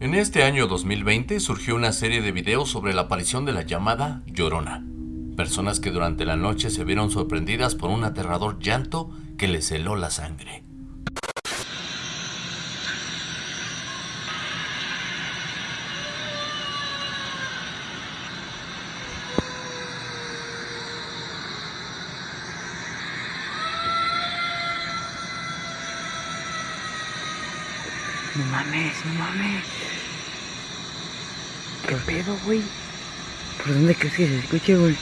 En este año 2020 surgió una serie de videos sobre la aparición de la llamada Llorona. Personas que durante la noche se vieron sorprendidas por un aterrador llanto que les heló la sangre. No mames, no mames. ¿Qué pedo, güey? ¿Por dónde crees que se escuche, güey?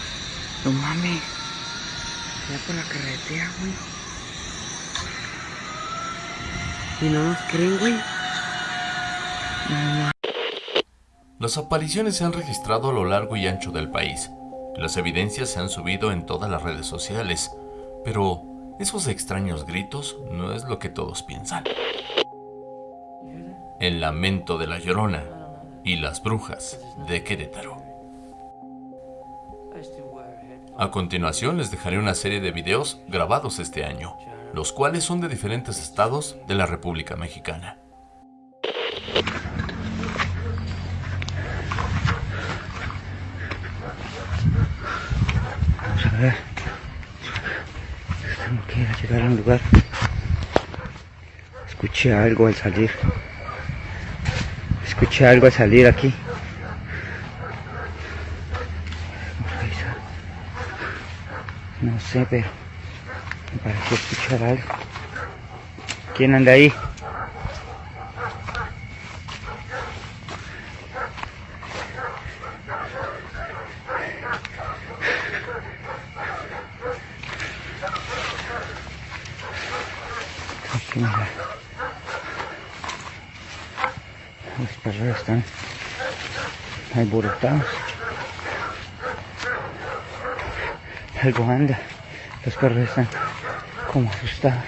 No mames. Ya por la carretera, güey. Y no nos creen, güey. No mames. Las apariciones se han registrado a lo largo y ancho del país. Las evidencias se han subido en todas las redes sociales, pero esos extraños gritos no es lo que todos piensan. El lamento de la llorona y las brujas de Querétaro. A continuación les dejaré una serie de videos grabados este año, los cuales son de diferentes estados de la República Mexicana. Vamos a ver. Tengo que llegar a un lugar. Escuché algo al salir. Escuché algo al salir aquí. No sé, pero me pareció escuchar algo. ¿Quién anda ahí? Los perros están alborotados. Algo anda. Los perros están como asustados.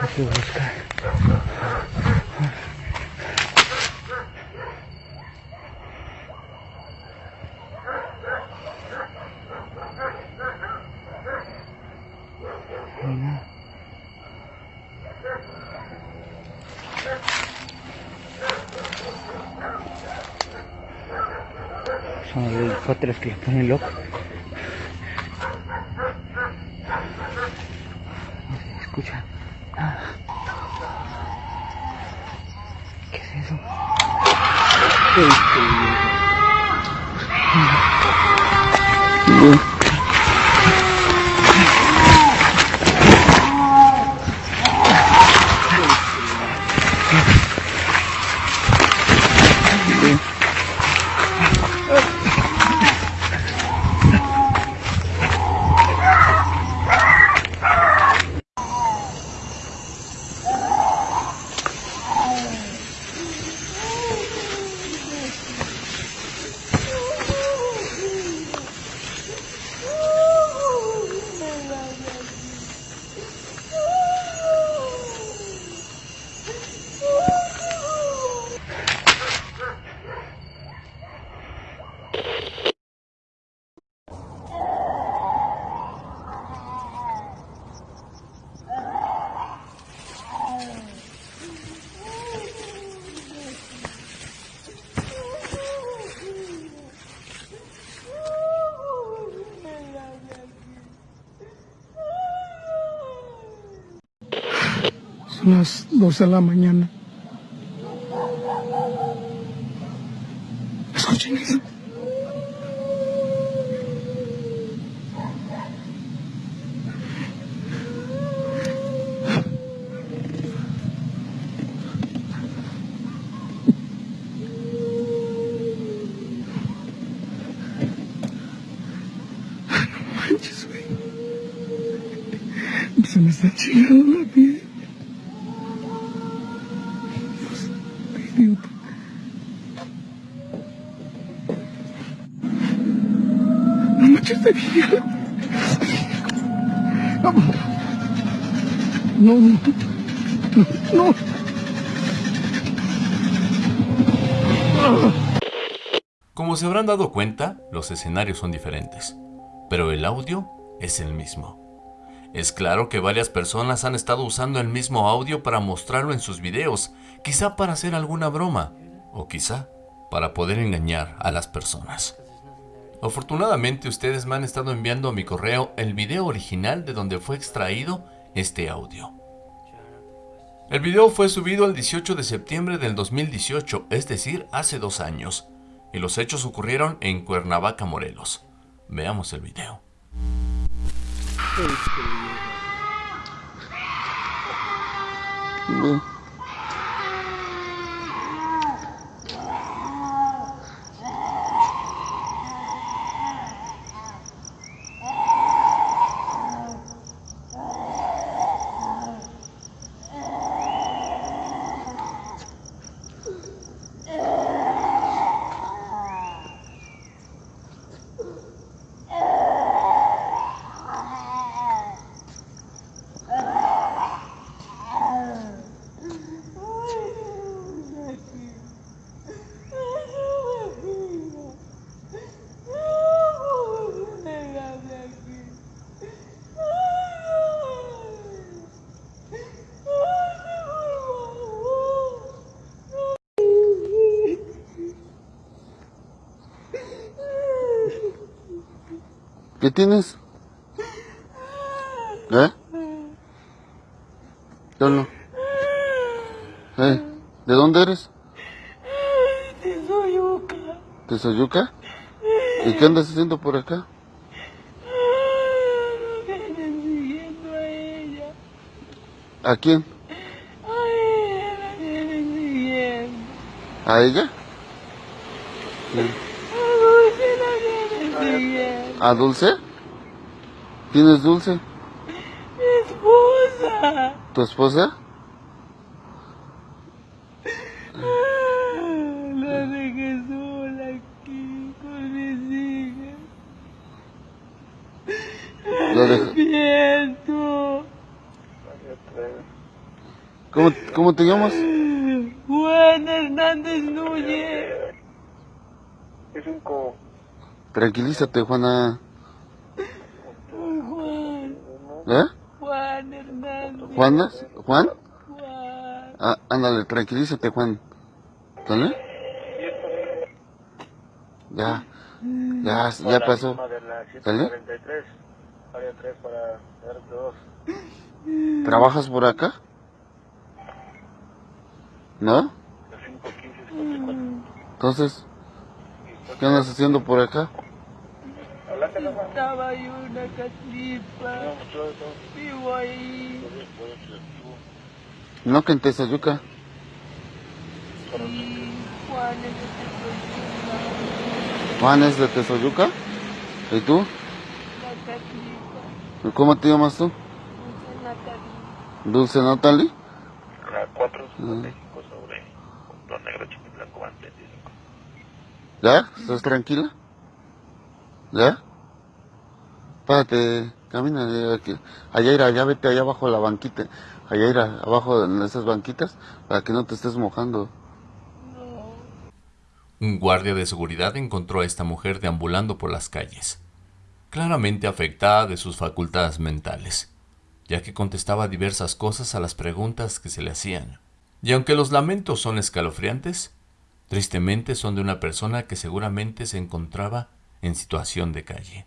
Hay que buscar. Ay, no. Son los que le ponen loco. No se escucha nada. ¿Qué es eso? Las 12 de la mañana. Escuchen eso. Se me está chingando la Como se habrán dado cuenta, los escenarios son diferentes, pero el audio es el mismo. Es claro que varias personas han estado usando el mismo audio para mostrarlo en sus videos, quizá para hacer alguna broma, O quizá para poder engañar a las personas. Afortunadamente ustedes me han estado enviando a mi correo el video original de donde fue extraído este audio. El video fue subido el 18 de septiembre del 2018, es decir, hace dos años, y los hechos ocurrieron en Cuernavaca, Morelos. Veamos el video. Блин. ¿Qué tienes? ¿Eh? Yo no. ¿Eh? ¿De dónde eres? De Soyuca. ¿De Soyuca? ¿Y qué andas haciendo por acá? Siguiendo a ella. ¿A quién? A ella la vienen siguiendo. ¿A Dulce siguiendo. ¿A Dulce? ¿Tienes Dulce? Mi esposa. ¿Tu esposa? La dejé sola aquí con mis hijas. La dej- Siento. ¿Cómo, ¿Cómo te llamas? Juan Hernández Núñez. Tranquilízate, Juana. Juan. ¿Eh? Juan Hernández. ¿Juana? ¿Juan? Juan. Ah, ándale, tranquilízate, Juan. ¿Sale? Ya, ya, ya pasó. ¿Sale? ¿Trabajas por acá? ¿No? Entonces, ¿qué andas haciendo por acá? Estaba yo en una catlipa. Vivo ahí. ¿No que en Tezayuca? Sí, Juan es de Tepechuca, Juan es de Tezoyuca. ¿Y tú? la catlipa. ¿Y ¿Cómo te llamas tú? Dulce Natalia. Dulce Natalie. La 455 sobre Punto Negro Chiquitlanco van 25. ¿Ya? ¿Estás tranquila? ¿Ya? Párate, camina. Allá ir, allá vete allá abajo la banquita. Allá ir abajo en esas banquitas para que no te estés mojando. Un guardia de seguridad encontró a esta mujer deambulando por las calles, claramente afectada de sus facultades mentales, ya que contestaba diversas cosas a las preguntas que se le hacían. Y aunque los lamentos son escalofriantes, tristemente son de una persona que seguramente se encontraba en situación de calle.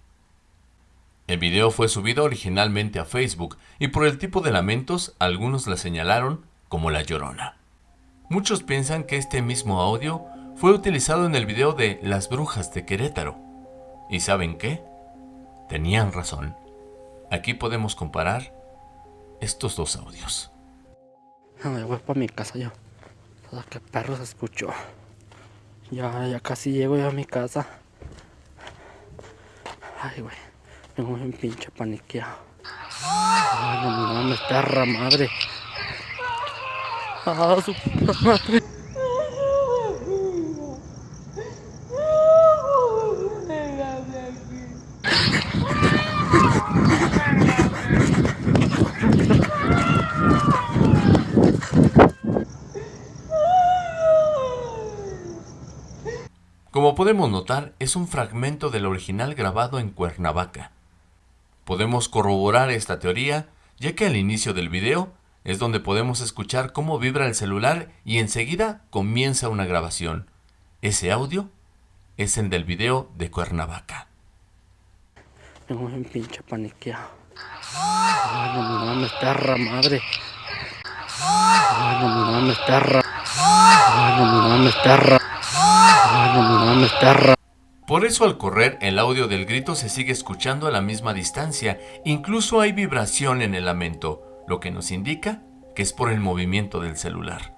El video fue subido originalmente a Facebook y por el tipo de lamentos algunos la señalaron como la llorona. Muchos piensan que este mismo audio fue utilizado en el video de Las Brujas de Querétaro. ¿Y saben qué? Tenían razón. Aquí podemos comparar estos dos audios. Me voy para mi casa yo. Todo que perro se escuchó. Ya, ya casi llego yo a mi casa. Ay, güey. Tengo un pinche paniqueado. Ay, no mames, perra madre. Ah, su puta madre. Como podemos notar, es un fragmento del original grabado en Cuernavaca. Podemos corroborar esta teoría, ya que al inicio del video es donde podemos escuchar cómo vibra el celular y enseguida comienza una grabación. Ese audio es el del video de Cuernavaca. Tengo un pinche paniqueado. Ay, no mames, perra. Por eso al correr el audio del grito se sigue escuchando a la misma distancia, incluso hay vibración en el lamento, lo que nos indica que es por el movimiento del celular.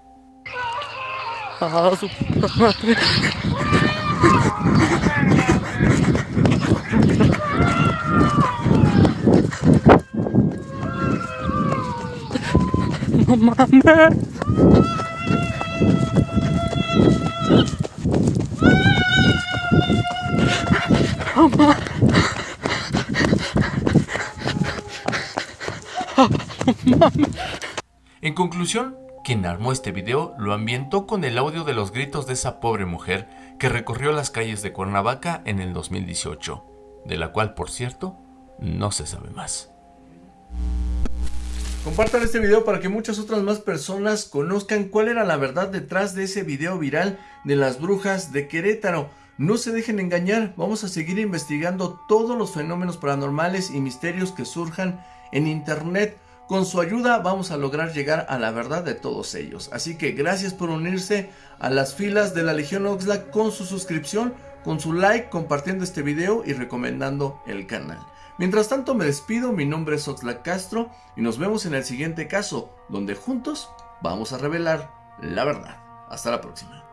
Ah, su puta madre. No mames. En conclusión, quien armó este video lo ambientó con el audio de los gritos de esa pobre mujer que recorrió las calles de Cuernavaca en el 2018, de la cual, por cierto, no se sabe más. Compartan este video para que muchas otras más personas conozcan cuál era la verdad detrás de ese video viral de las brujas de Querétaro. No se dejen engañar, vamos a seguir investigando todos los fenómenos paranormales y misterios que surjan en internet. Con su ayuda vamos a lograr llegar a la verdad de todos ellos. Así que gracias por unirse a las filas de la Legión Oxlack con su suscripción, con su like, compartiendo este video y recomendando el canal. Mientras tanto me despido, mi nombre es Oxlack Castro y nos vemos en el siguiente caso, donde juntos vamos a revelar la verdad. Hasta la próxima.